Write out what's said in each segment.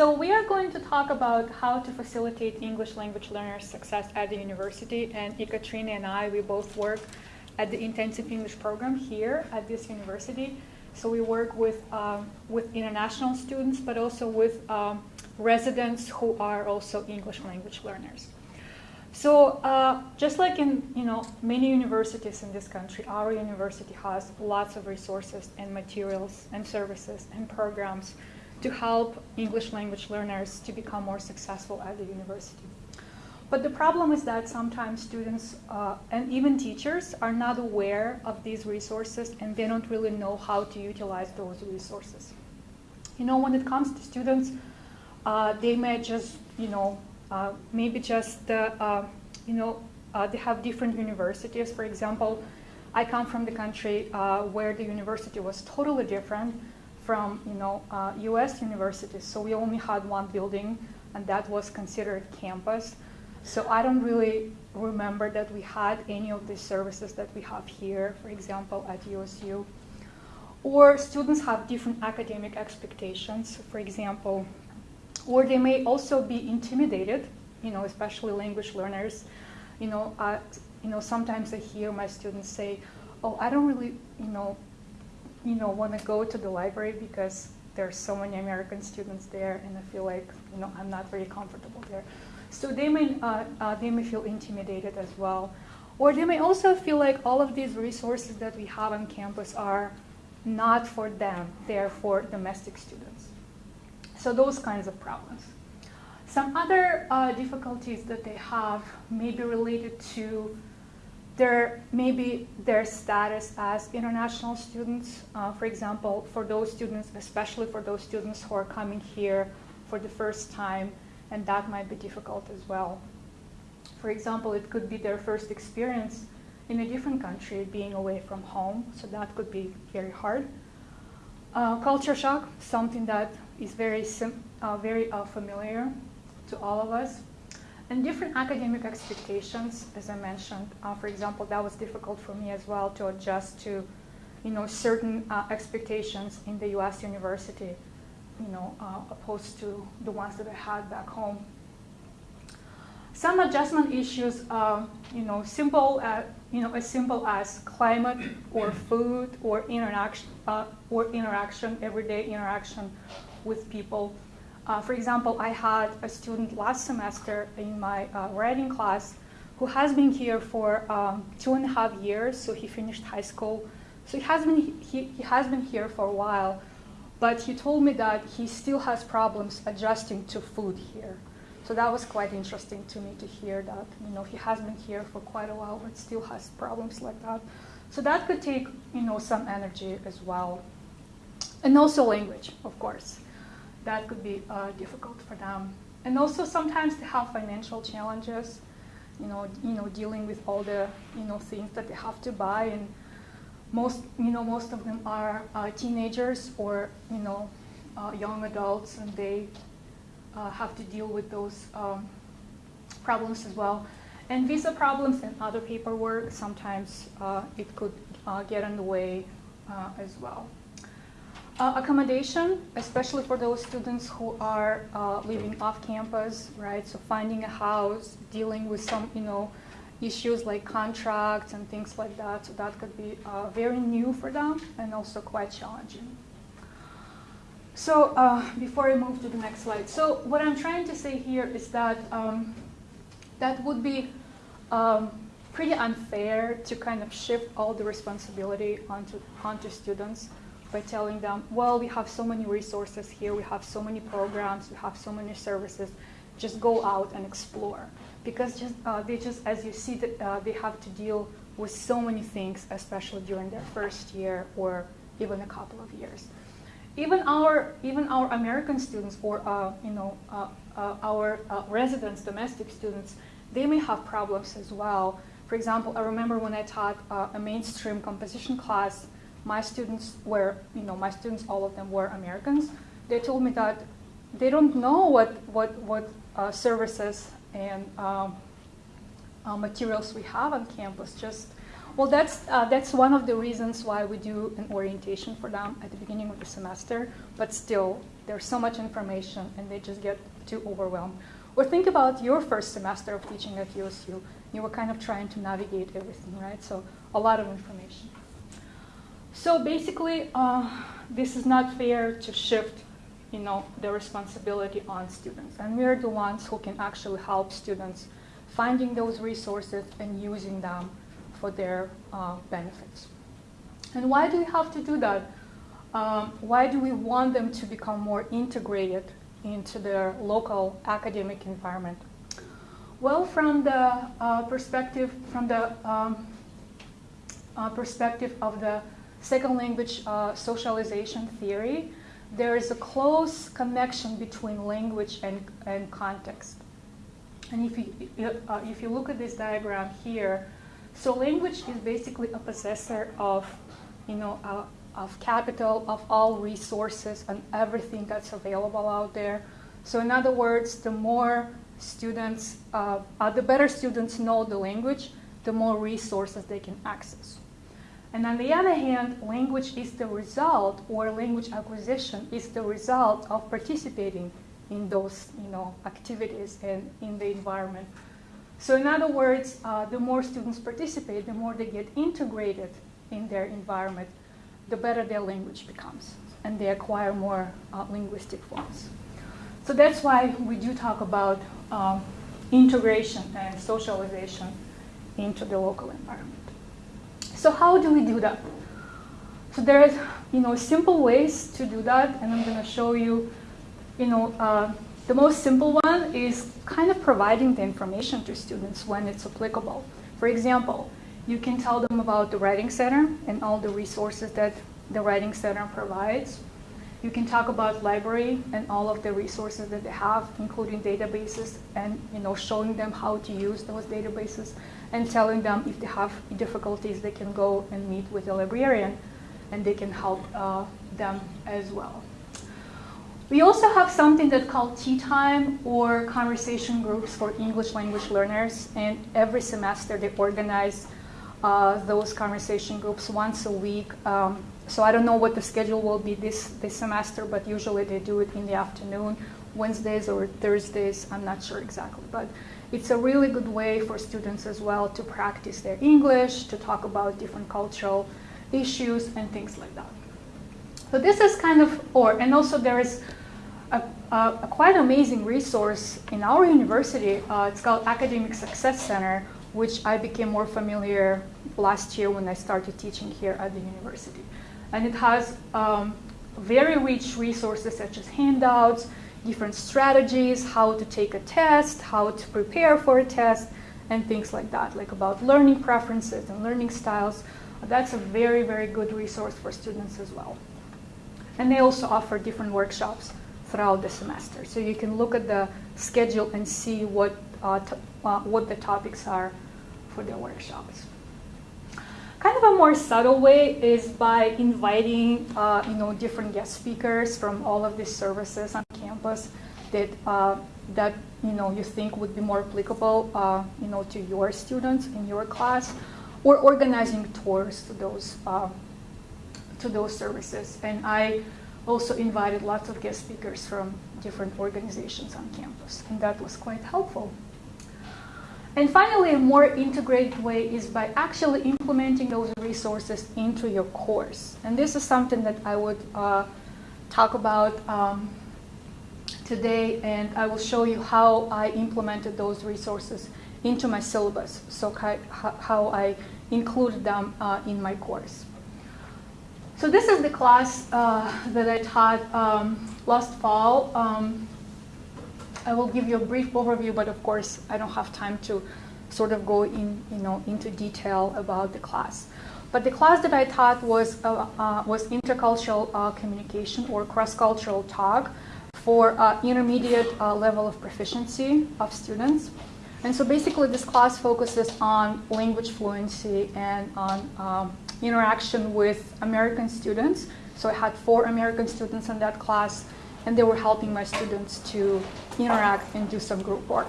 So we are going to talk about how to facilitate English language learners' success at the university. And Ekaterina and I, we both work at the intensive English program here at this university. So we work with, um, with international students, but also with um, residents who are also English language learners. So uh, just like in you know many universities in this country, our university has lots of resources and materials and services and programs to help English language learners to become more successful at the university. But the problem is that sometimes students uh, and even teachers are not aware of these resources and they don't really know how to utilize those resources. You know, when it comes to students, uh, they may just, you know, uh, maybe just, uh, you know, uh, they have different universities. For example, I come from the country uh, where the university was totally different from, you know, U.S. universities. So we only had one building, and that was considered campus. So I don't really remember that we had any of the services that we have here, for example, at USU. Or students have different academic expectations, for example, or they may also be intimidated, you know, especially language learners. You know, uh, you know, sometimes I hear my students say, "Oh, I don't really, you know, you know, want to go to the library because there's so many American students there, and I feel like, you know, I'm not very comfortable there." So they may, uh, uh, they may feel intimidated as well. Or they may also feel like all of these resources that we have on campus are not for them, they're for domestic students. So those kinds of problems. Some other uh, difficulties that they have may be related to their maybe their status as international students. Uh, for example, for those students, especially for those students who are coming here for the first time, and that might be difficult as well. For example, it could be their first experience in a different country, being away from home, so that could be very hard. Uh, culture shock, something that is very, uh, very uh, familiar to all of us. And different academic expectations, as I mentioned. Uh, for example, that was difficult for me as well to adjust to you know, certain uh, expectations in the US university you know, uh, opposed to the ones that I had back home. Some adjustment issues, uh, you know, simple, uh, you know, as simple as climate or food or interaction, uh, or interaction, everyday interaction with people. Uh, for example, I had a student last semester in my uh, writing class who has been here for um, two and a half years, so he finished high school. So he has been, he, he has been here for a while, but he told me that he still has problems adjusting to food here. So that was quite interesting to me to hear that. You know, he has been here for quite a while, but still has problems like that. So that could take, you know, some energy as well. And also language, of course. That could be uh, difficult for them. And also sometimes they have financial challenges, you know, you know, dealing with all the, you know, things that they have to buy and most, you know, most of them are uh, teenagers or, you know, uh, young adults, and they uh, have to deal with those um, problems as well. And visa problems and other paperwork, sometimes uh, it could uh, get in the way as well. Accommodation, especially for those students who are living off campus, right? So finding a house, dealing with some, you know, issues like contracts and things like that. So that could be uh, very new for them and also quite challenging. So uh, before I move to the next slide, so what I'm trying to say here is that um, that would be um, pretty unfair to kind of shift all the responsibility onto, onto students by telling them, well, we have so many resources here, we have so many programs, we have so many services, just go out and explore because just, uh, they just, as you see, that uh, they have to deal with so many things, especially during their first year or even a couple of years. Even our, even our American students or uh, you know, uh, uh, our uh, residents, domestic students, they may have problems as well. For example, I remember when I taught a mainstream composition class, my students were, you know, my students, all of them were Americans. They told me that they don't know what, what, what services and um, uh, materials we have on campus. Just well, that's uh, that's one of the reasons why we do an orientation for them at the beginning of the semester. But still, there's so much information and they just get too overwhelmed. Or think about your first semester of teaching at USU. You were kind of trying to navigate everything, right? So a lot of information. So basically, uh, this is not fair to shift you know, the responsibility on students. And we're the ones who can actually help students finding those resources and using them for their uh, benefits. And why do we have to do that? Um, why do we want them to become more integrated into their local academic environment? Well, from the uh, perspective, from the um, uh, perspective of the second language uh, socialization theory, there is a close connection between language and, and context. And if you, uh, if you look at this diagram here, so language is basically a possessor of, you know, uh, of capital, of all resources and everything that's available out there. So in other words, the more students, uh, uh, the better students know the language, the more resources they can access. And on the other hand, language is the result, or language acquisition is the result of participating in those you know, activities and in the environment. So in other words, uh, the more students participate, the more they get integrated in their environment, the better their language becomes, and they acquire more uh, linguistic forms. So that's why we do talk about um, integration and socialization into the local environment. So how do we do that? So there's, you know, simple ways to do that, and I'm going to show you, you know, uh, the most simple one is kind of providing the information to students when it's applicable. For example, you can tell them about the Writing Center and all the resources that the Writing Center provides. You can talk about library and all of the resources that they have, including databases, and you know, showing them how to use those databases and telling them if they have difficulties, they can go and meet with a librarian and they can help uh, them as well. We also have something that's called tea time or conversation groups for English language learners. And every semester they organize uh, those conversation groups once a week. Um, so I don't know what the schedule will be this, this semester, but usually they do it in the afternoon, Wednesdays or Thursdays. I'm not sure exactly. But it's a really good way for students as well to practice their English, to talk about different cultural issues and things like that. So this is kind of, or, and also there is a, a, a quite amazing resource in our university. Uh, it's called Academic Success Center, which I became more familiar last year when I started teaching here at the university. And it has um, very rich resources such as handouts, different strategies, how to take a test, how to prepare for a test, and things like that, like about learning preferences and learning styles. That's a very, very good resource for students as well. And they also offer different workshops throughout the semester. So you can look at the schedule and see what, uh, uh, what the topics are for their workshops. Kind of a more subtle way is by inviting uh, you know, different guest speakers from all of these services on campus that, uh, that you, know, you think would be more applicable uh, you know, to your students in your class, or organizing tours to those, uh, to those services. And I also invited lots of guest speakers from different organizations on campus, and that was quite helpful. And finally, a more integrated way is by actually implementing those resources into your course. And this is something that I would uh, talk about um, today, and I will show you how I implemented those resources into my syllabus, so how I included them uh, in my course. So this is the class uh, that I taught um, last fall. Um, I will give you a brief overview, but of course I don't have time to sort of go in, you know, into detail about the class. But the class that I taught was, uh, uh, was intercultural uh, communication or cross-cultural talk for uh, intermediate uh, level of proficiency of students. And so basically this class focuses on language fluency and on um, interaction with American students. So I had four American students in that class and they were helping my students to interact and do some group work.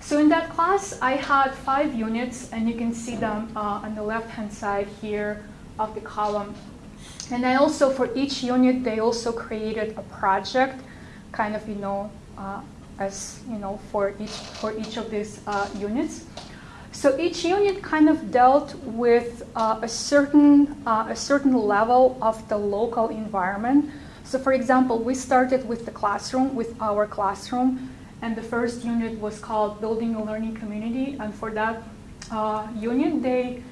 So in that class, I had five units, and you can see them uh, on the left-hand side here of the column. And then also for each unit, they also created a project, kind of, you know, uh, as, you know, for each, for each of these uh, units. So each unit kind of dealt with uh, a, certain, uh, a certain level of the local environment. So for example, we started with the classroom, with our classroom, and the first unit was called Building a Learning Community. And for that uh, unit, they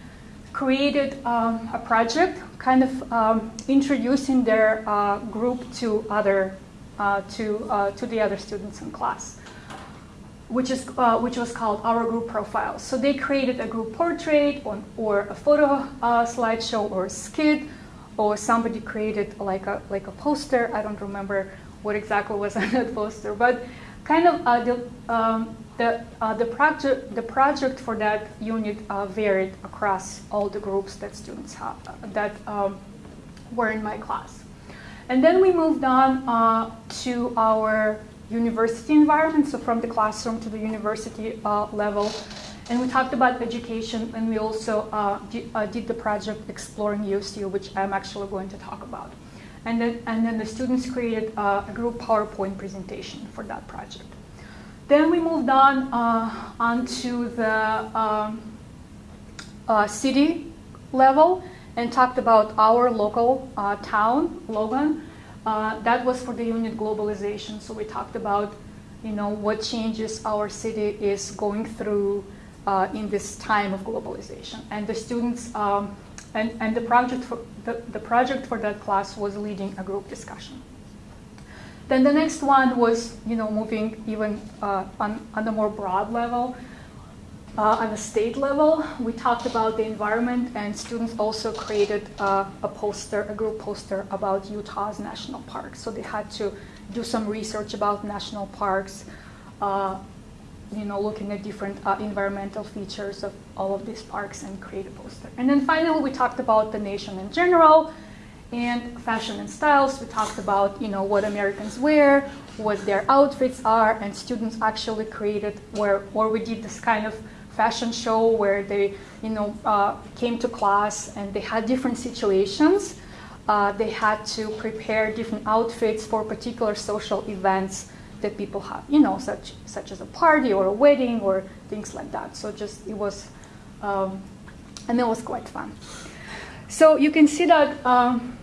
created um, a project kind of um, introducing their uh, group to other uh, to uh, to the other students in class, which is uh, which was called our group profile. So they created a group portrait or, or a photo uh, slideshow or a skit, or somebody created like a like a poster. I don't remember what exactly was on that poster, but kind of uh, the um, the, uh, the, project, the project for that unit uh, varied across all the groups that students have, that um, were in my class. And then we moved on uh, to our university environment, so from the classroom to the university uh, level. And we talked about education, and we also uh, did, did the project Exploring USU, which I'm actually going to talk about. And then, and then the students created a group PowerPoint presentation for that project. Then we moved on uh, onto the um, uh, city level and talked about our local uh, town, Logan. Uh, that was for the unit globalization. So we talked about, you know, what changes our city is going through uh, in this time of globalization. And the students, um, and, and the project for the, the project for that class was leading a group discussion. Then the next one was, you know, moving even uh, on, on a more broad level. Uh, on a state level, we talked about the environment, and students also created uh, a poster, a group poster about Utah's national parks. So they had to do some research about national parks, uh, you know, looking at different uh, environmental features of all of these parks and create a poster. And then finally, we talked about the nation in general, and fashion and styles. We talked about you know what Americans wear, what their outfits are, and students actually created where or we did this kind of fashion show where they you know uh, came to class and they had different situations. Uh, they had to prepare different outfits for particular social events that people have, you know, such such as a party or a wedding or things like that. So just it was, um, and it was quite fun. So you can see that um,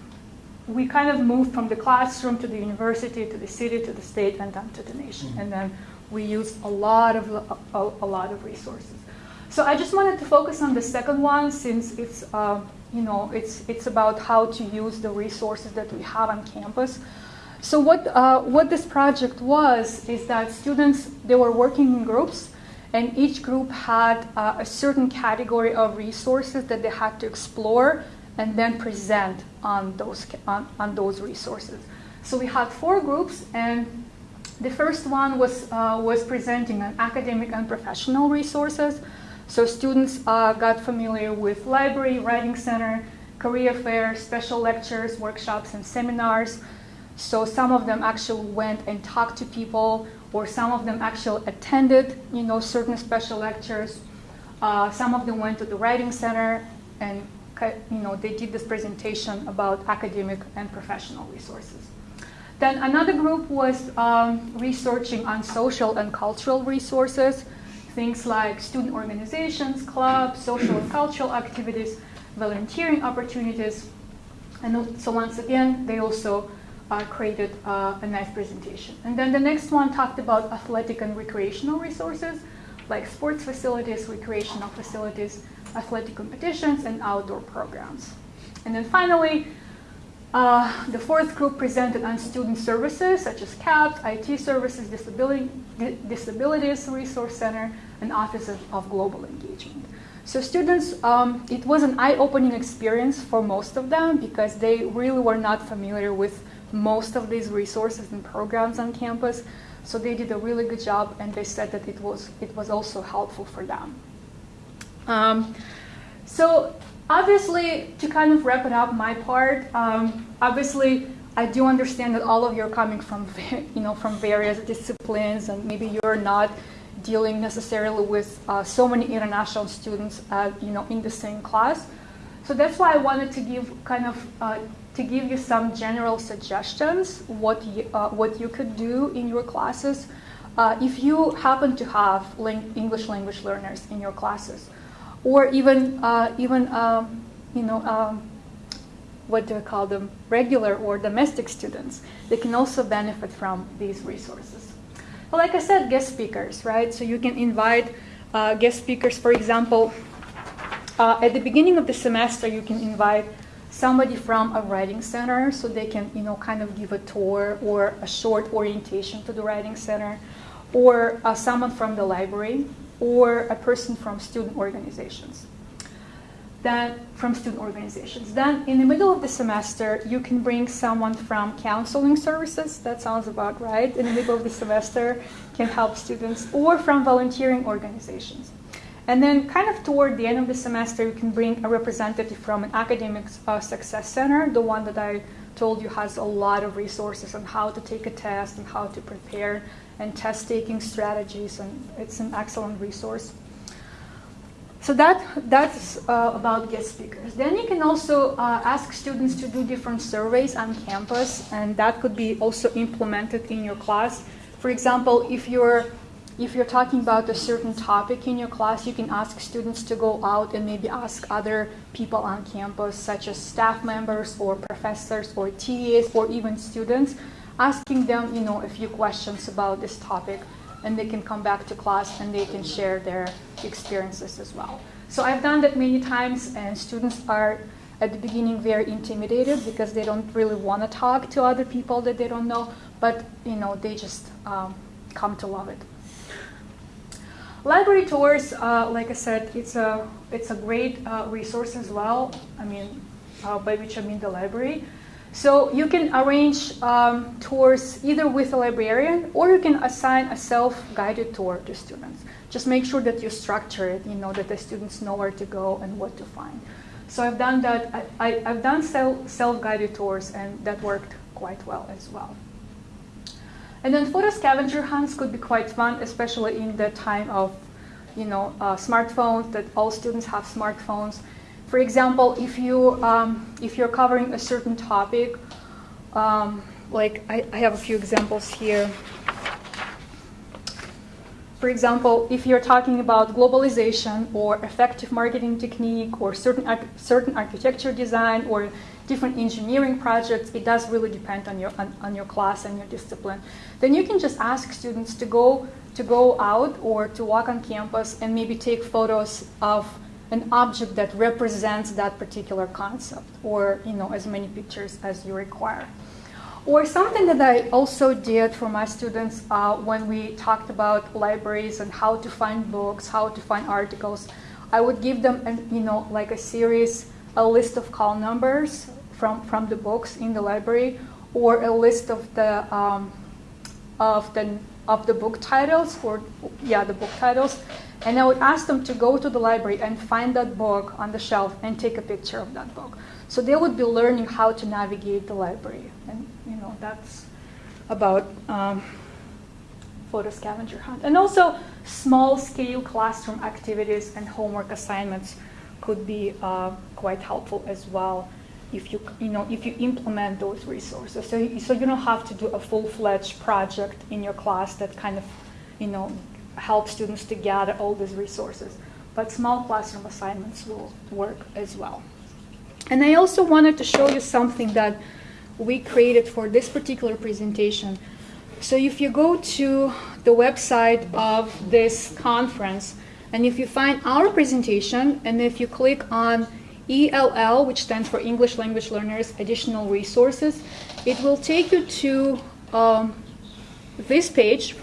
we kind of moved from the classroom to the university, to the city, to the state, and then to the nation. Mm-hmm. And then we used a lot of a, a, lot of resources. So I just wanted to focus on the second one since it's uh, you know it's it's about how to use the resources that we have on campus. So what uh, what this project was is that students they were working in groups, and each group had uh, a certain category of resources that they had to explore and then present on those, on, on those resources. So we had four groups, and the first one was, uh, was presenting on academic and professional resources. So students uh, got familiar with library, writing center, career fair, special lectures, workshops, and seminars. So some of them actually went and talked to people, or some of them actually attended, you know, certain special lectures. Uh, some of them went to the writing center and you know, they did this presentation about academic and professional resources. Then another group was um, researching on social and cultural resources, things like student organizations, clubs, social and cultural activities, volunteering opportunities. And so once again, they also uh, created uh, a nice presentation. And then the next one talked about athletic and recreational resources, like sports facilities, recreational facilities, athletic competitions, and outdoor programs. And then finally, uh, the fourth group presented on student services such as CAPS, IT services, disability, disabilities resource center, and offices of global engagement. So students, um, it was an eye-opening experience for most of them because they really were not familiar with most of these resources and programs on campus. So they did a really good job, and they said that it was it was also helpful for them. Um, so obviously, to kind of wrap it up, my part, um, obviously, I do understand that all of you are coming from, you know, from various disciplines, and maybe you're not dealing necessarily with uh, so many international students, uh, you know, in the same class. So that's why I wanted to give kind of uh, to give you some general suggestions what you, uh, what you could do in your classes uh, if you happen to have English language learners in your classes, or even uh, even um, you know um, what do I call them regular or domestic students, they can also benefit from these resources. But like I said, guest speakers, right? So you can invite uh, guest speakers, for example. Uh, at the beginning of the semester, you can invite somebody from a writing center so they can you know kind of give a tour or a short orientation to the writing center or uh, someone from the library or a person from student organizations. Then from student organizations. Then in the middle of the semester you can bring someone from counseling services that sounds about right in the middle of the semester can help students or from volunteering organizations and then, kind of toward the end of the semester, you can bring a representative from an academic uh, success center, the one that I told you has a lot of resources on how to take a test and how to prepare and test taking strategies, and it's an excellent resource. So that that's uh, about guest speakers. Then you can also uh, ask students to do different surveys on campus, and that could be also implemented in your class. For example, if you're if you're talking about a certain topic in your class, you can ask students to go out and maybe ask other people on campus, such as staff members or professors or TAs or even students, asking them, you know, a few questions about this topic, and they can come back to class and they can share their experiences as well. So I've done that many times, and students are at the beginning very intimidated because they don't really want to talk to other people that they don't know, but you know, they just um, come to love it. Library tours, uh, like I said, it's a it's a great uh, resource as well. I mean, uh, by which I mean the library. So you can arrange um, tours either with a librarian or you can assign a self-guided tour to students. Just make sure that you structure it, you know, that the students know where to go and what to find. So I've done that. I, I've done self-guided tours, and that worked quite well as well. And then photo scavenger hunts could be quite fun, especially in the time of, you know, uh, smartphones. That all students have smartphones. For example, if you um, if you're covering a certain topic, um, like I, I have a few examples here. For example, if you're talking about globalization or effective marketing technique or certain certain architecture design or different engineering projects, it does really depend on your, on, on, your class and your discipline. Then you can just ask students to go, to go out or to walk on campus and maybe take photos of an object that represents that particular concept or you know as many pictures as you require. Or something that I also did for my students uh, when we talked about libraries and how to find books, how to find articles, I would give them, an, you know, like a series a list of call numbers from, from the books in the library or a list of the um, of the of the book titles or yeah the book titles and I would ask them to go to the library and find that book on the shelf and take a picture of that book. So they would be learning how to navigate the library, and you know that's about um, photo scavenger hunt. And also small scale classroom activities and homework assignments could be uh, quite helpful as well if you you know if you implement those resources. So you, so you don't have to do a full-fledged project in your class that kind of you know help students to gather all these resources. But small classroom assignments will work as well. And I also wanted to show you something that we created for this particular presentation. So if you go to the website of this conference, and if you find our presentation, and if you click on ELL, which stands for English Language Learners Additional Resources, it will take you to um, this page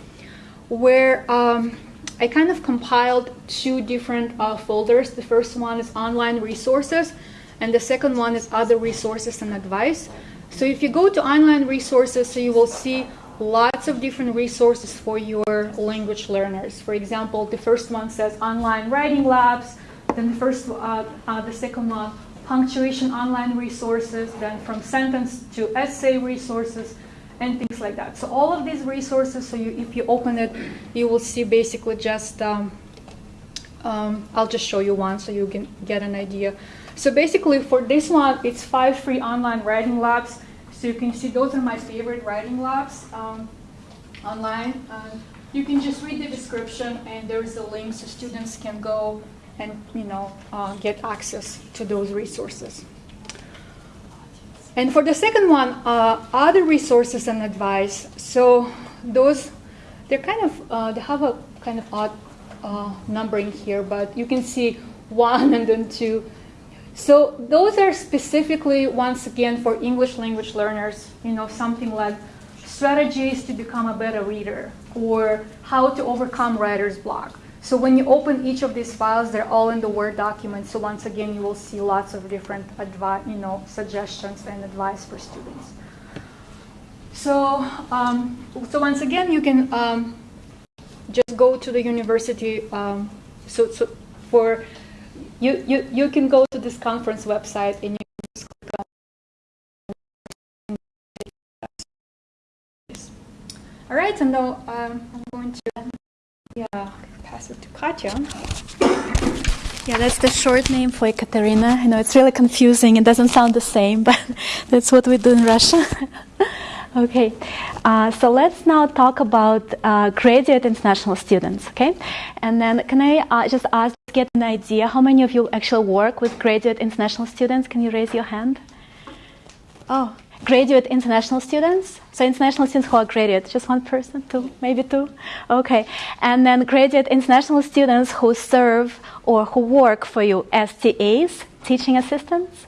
where um, I kind of compiled two different uh, folders. The first one is online resources, and the second one is other resources and advice. So if you go to online resources, so you will see lots of different resources for your language learners. For example, the first one says online writing labs, then the first, uh, uh, the second one, punctuation online resources, then from sentence to essay resources, and things like that. So all of these resources, so you, if you open it, you will see basically just, um, um, I'll just show you one so you can get an idea. So basically for this one, it's five free online writing labs. So you can see those are my favorite writing labs um, online. And you can just read the description and there's a link so students can go and you know uh, get access to those resources. And for the second one, uh, other resources and advice. So those, they're kind of, uh, they have a kind of odd uh, numbering here, but you can see one and then two. So those are specifically, once again, for English language learners, you know, something like strategies to become a better reader or how to overcome writer's block. So when you open each of these files, they're all in the Word document. So once again, you will see lots of different you know, suggestions and advice for students. So, um, so once again, you can um, just go to the university. Um, so, so for you, you, you can go to this conference website and you just click on. All right, and now um, I'm going to yeah pass it to Katya. Yeah, that's the short name for Ekaterina. I know it's really confusing. It doesn't sound the same, but that's what we do in Russia. okay, uh, so let's now talk about uh, graduate international students. Okay, and then can I uh, just ask, get an idea how many of you actually work with graduate international students? Can you raise your hand? Oh, graduate international students. So international students who are graduate, just one person, two, maybe two. Okay, and then graduate international students who serve or who work for you as TAs, teaching assistants.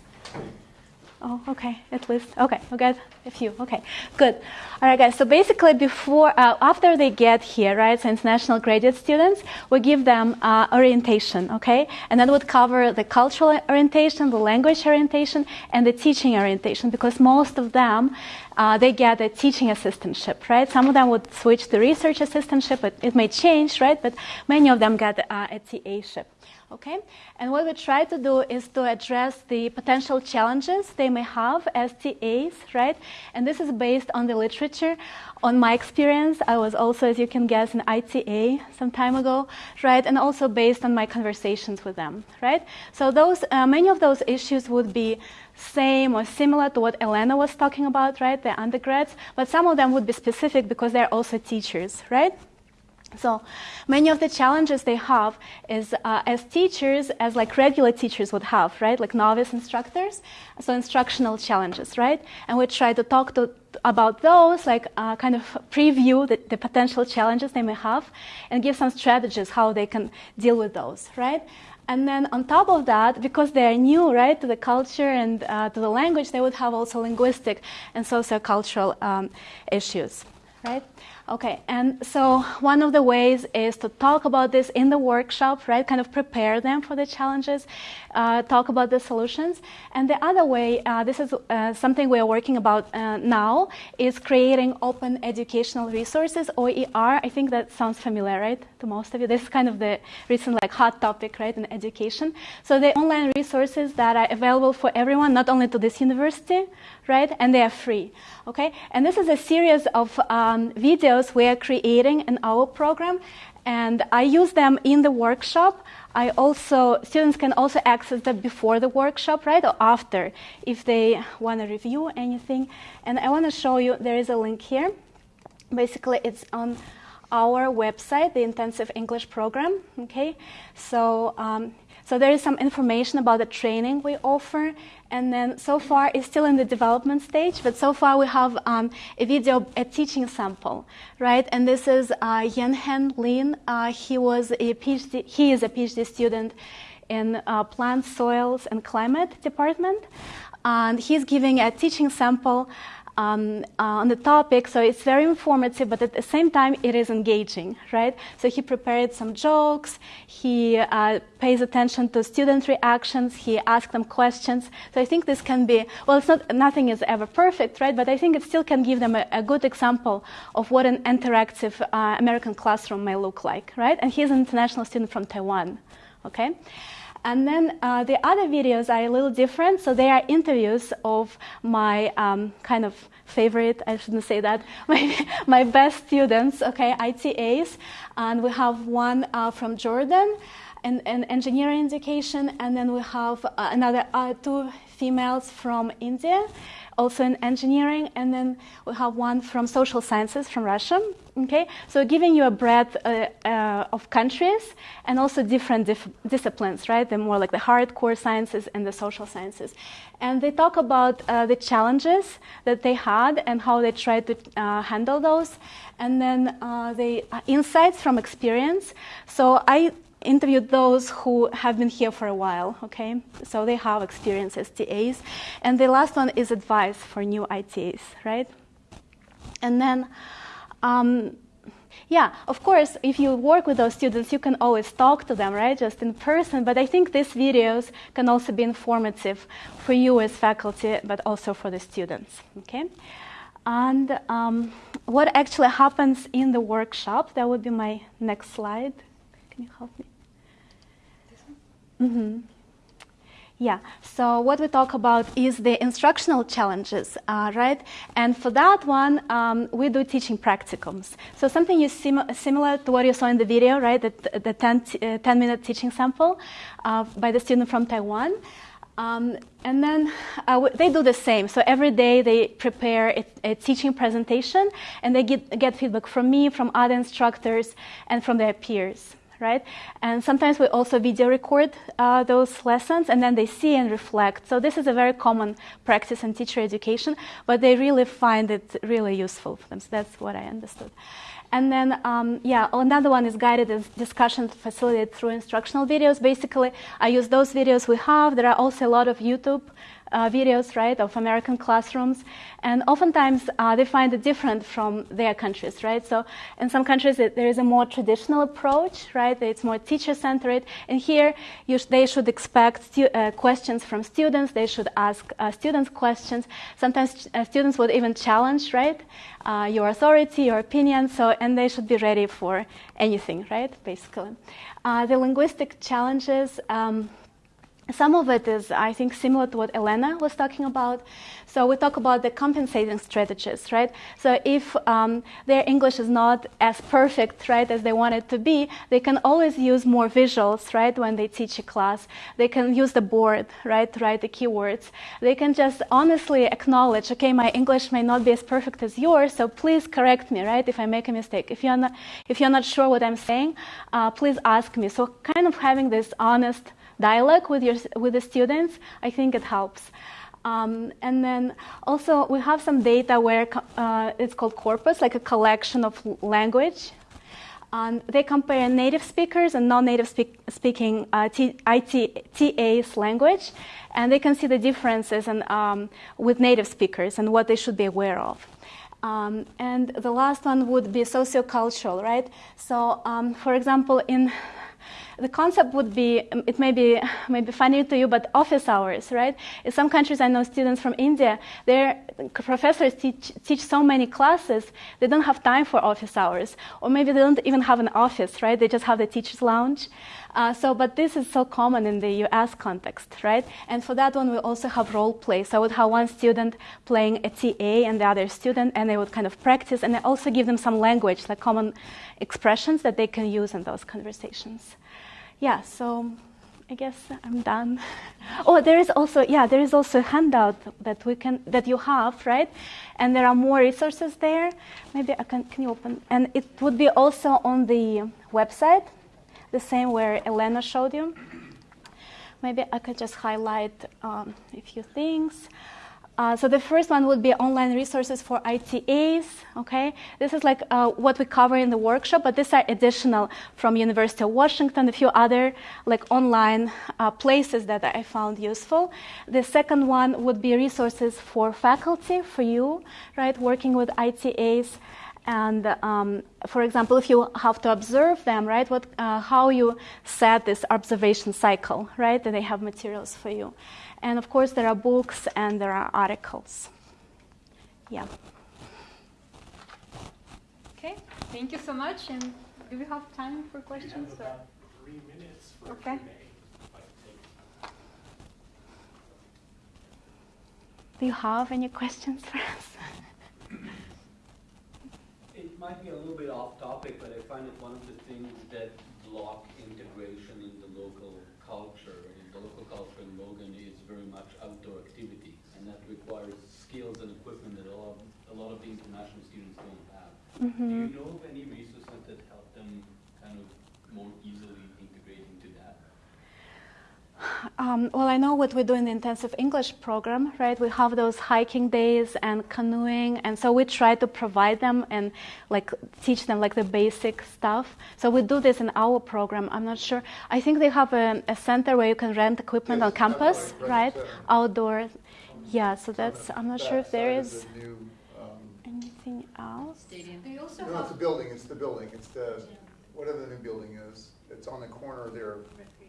Oh, okay, at least. Okay, we got a few. Okay, good. All right, guys. So basically, before, uh, after they get here, right? So international graduate students, we give them uh, orientation. Okay, and that would cover the cultural orientation, the language orientation, and the teaching orientation, because most of them uh, they get a teaching assistantship, right? Some of them would switch to research assistantship, but it may change, right? But many of them get uh, a TA ship. Okay, and what we try to do is to address the potential challenges they may have as TAs, right? And this is based on the literature. On my experience, I was also, as you can guess, an ITA some time ago, right? And also based on my conversations with them, right? So those, uh, many of those issues would be same or similar to what Elena was talking about, right? The undergrads, but some of them would be specific because they're also teachers, right? So many of the challenges they have is uh, as teachers, as like regular teachers would have, right? Like novice instructors, so instructional challenges, right? And we try to talk to, about those, like uh, kind of preview the, the, potential challenges they may have, and give some strategies how they can deal with those, right? And then on top of that, because they are new, right, to the culture and uh, to the language, they would have also linguistic and sociocultural um, issues, right? Okay, and so one of the ways is to talk about this in the workshop, right? Kind of prepare them for the challenges, uh, talk about the solutions. And the other way, uh, this is uh, something we are working about uh, now, is creating open educational resources, OER. I think that sounds familiar, right, to most of you. This is kind of the recent like hot topic, right, in education. So the online resources that are available for everyone, not only to this university, right, and they are free. Okay, and this is a series of um, videos videos we are creating in our program, and I use them in the workshop. I also students can also access them before the workshop, right, or after, if they want to review anything. And I want to show you. There is a link here. Basically, it's on our website, the intensive English program. Okay, so um, so there is some information about the training we offer, and then so far it's still in the development stage, but so far we have um, a video, a teaching sample, right? And this is uh, Yen Lin. Uh, he was a PhD. He is a PhD student in uh, plant, soils, and climate department, and he's giving a teaching sample um, uh, on the topic. So it's very informative, but at the same time, it is engaging, right? So he prepared some jokes. He uh, pays attention to student reactions. He asks them questions. So I think this can be well. It's not nothing is ever perfect, right? But I think it still can give them a, a good example of what an interactive uh, American classroom may look like, right? And he's an international student from Taiwan, okay? And then uh, the other videos are a little different. So they are interviews of my um, kind of favorite, I shouldn't say that, my, my best students, okay, ITAs. And we have one uh, from Jordan. In, in engineering education, and then we have uh, another uh, two females from India, also in engineering, and then we have one from social sciences from Russia. Okay, so giving you a breadth uh, uh, of countries and also different dif- disciplines, right? The more like the hardcore sciences and the social sciences, and they talk about uh, the challenges that they had and how they tried to uh, handle those, and then the insights from experience. So I interviewed those who have been here for a while, okay? So they have experience as TAs. And the last one is advice for new ITAs, right? And then, um, yeah, of course, if you work with those students, you can always talk to them, right, just in person. But I think these videos can also be informative for you as faculty, but also for the students, okay? And um, what actually happens in the workshop, that would be my next slide. Can you help me? Mm-hmm. Yeah, so what we talk about is the instructional challenges, uh, right? And for that one, um, we do teaching practicums. So something sim- similar to what you saw in the video, right? The, the 10, t- uh, 10 minute teaching sample uh, by the student from Taiwan. Um, and then uh, they do the same. So every day they prepare a, a, teaching presentation and they get, get feedback from me, from other instructors, and from their peers right? And sometimes we also video record uh, those lessons and then they see and reflect. So this is a very common practice in teacher education, but they really find it really useful for them. So that's what I understood. And then, um, yeah, another one is guided discussion facilitated through instructional videos. Basically, I use those videos we have. There are also a lot of YouTube uh, videos, right, of American classrooms, and oftentimes uh, they find it different from their countries, right? So in some countries it, there is a more traditional approach, right? It's more teacher-centered, and here sh- they should expect uh, questions from students. They should ask uh, students questions. Sometimes uh, students would even challenge, right, uh, your authority, your opinion. So and they should be ready for anything, right? Basically, the linguistic challenges. Um, some of it is, I think, similar to what Elena was talking about. So we talk about the compensating strategies, right? So if um, their English is not as perfect, right, as they want it to be, they can always use more visuals, right, when they teach a class. They can use the board, right, to write the keywords. They can just honestly acknowledge, okay, my English may not be as perfect as yours, so please correct me, right, if I make a mistake. If you're not, if you're not sure what I'm saying, uh, please ask me. So kind of having this honest dialogue with, your, with the students, I think it helps. Um, and then also we have some data where uh, it's called corpus, like a collection of language. And they compare native speakers and non-native speak, speaking uh, language, and they can see the differences in, um, with native speakers and what they should be aware of. Um, and the last one would be sociocultural, right? So, um, for example, in the concept would be it may be maybe funny to you, but office hours, right? In some countries, I know students from India, their professors teach teach so many classes they don't have time for office hours, or maybe they don't even have an office, right? They just have the teachers' lounge. Uh, so, but this is so common in the U.S. context, right? And for that one, we also have role play. So I would have one student playing a TA and the other student, and they would kind of practice, and I also give them some language, like common expressions that they can use in those conversations yeah, so I guess I'm done. oh, there is also yeah, there is also a handout that we can that you have, right? And there are more resources there. Maybe I can can you open? And it would be also on the website, the same where Elena showed you. Maybe I could just highlight um, a few things. Uh, so the first one would be online resources for ITAs. Okay, this is like uh, what we cover in the workshop, but these are additional from University of Washington, a few other like online uh, places that I found useful. The second one would be resources for faculty, for you, right, working with ITAs. And um, for example, if you have to observe them, right, what, uh, how you set this observation cycle, right, that they have materials for you. And of course, there are books and there are articles. Yeah. Okay, thank you so much. And do we have time for questions? We have about three minutes for okay. Do you have any questions for us? It might be a little bit off topic, but I find it one of the things that block integration in the local culture. In culture in Logan is very much outdoor activity, and that requires skills and equipment that a lot, a lot of the international students don't have. Do you mm-hmm. know of any resources that help them kind of more easily integrate into that? Um, well, I know what we do in the intensive English program, right? We have those hiking days and canoeing, and so we try to provide them and like teach them like the basic stuff. So we do this in our program. I'm not sure. I think they have a, a center where you can rent equipment Yes, on campus, that's right, right? right. Outdoor. Yeah. So that's. I'm not sure if there is. is new, um, anything else. Stadium. They also No, it's a have building, it's the building, it's the, whatever the new building is. It's on the corner there, recreation.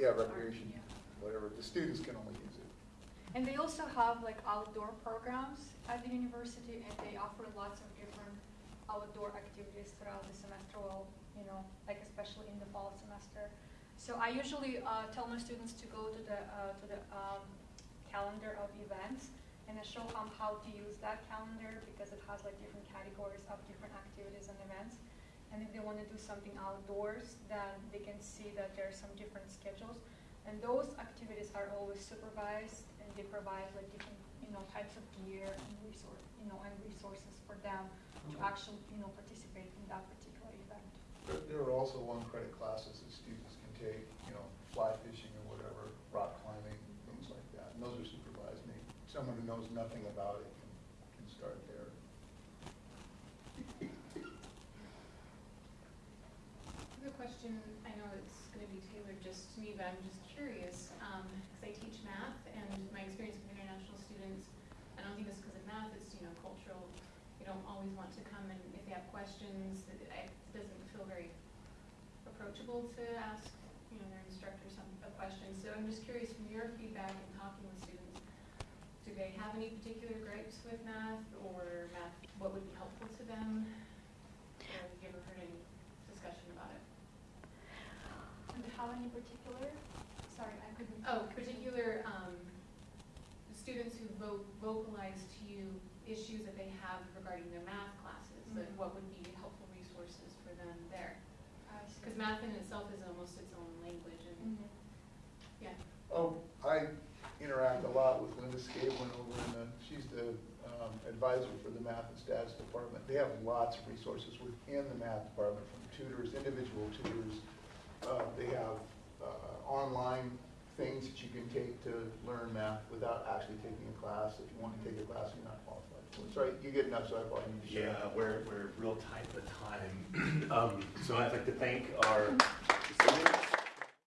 Yeah, recreation, whatever. The students can only use it. And they also have like outdoor programs at the university and they offer lots of different outdoor activities throughout the semester, well, you know, like especially in the fall semester. So I usually uh, tell my students to go to the, uh, to the um, calendar of events and I show them how to use that calendar because it has like different categories of different activities and events. And if they want to do something outdoors, then they can see that there are some different schedules. And those activities are always supervised and they provide like different, you know, types of gear and resource, you know, and resources for them to mm-hmm. actually, you know, participate in that particular event. There- There are also one-credit classes that students can take, you know, fly fishing or whatever, rock climbing, things like that. And those are supervised. And they- Someone who knows nothing about it can, can start there. I have a question, I know it's gonna be tailored just to me, I'm just curious, um, cause I teach math and my experience with international students, I don't think it's because of math, it's, you know, cultural, they don't always want to come and if they have questions, it, it doesn't feel very approachable to ask, you know, their instructor some, a question, so I'm just curious from your feedback and talking with students, do they have any particular gripes with math or math, what would be helpful to them? Or have you ever heard any discussion about it? And how any particular, sorry, I couldn't. Oh, particular, um, students who vo- vocalize to you issues that they have regarding their math classes, like Mhm. what would be helpful resources for them there? Because math in itself is almost its own language and, Mhm. yeah. Oh, I interact a lot with Linda Scavelin over in the, she's the um, advisor for the math and stats department. They have lots of resources within the math department, from tutors, individual tutors. Uh, They have uh, online things that you can take to learn math without actually taking a class. If you want to take a class, you're not qualified for it. Sorry, you get enough, so I probably need to share. Yeah, we're, we're real tight for time. Um, So I'd like to thank our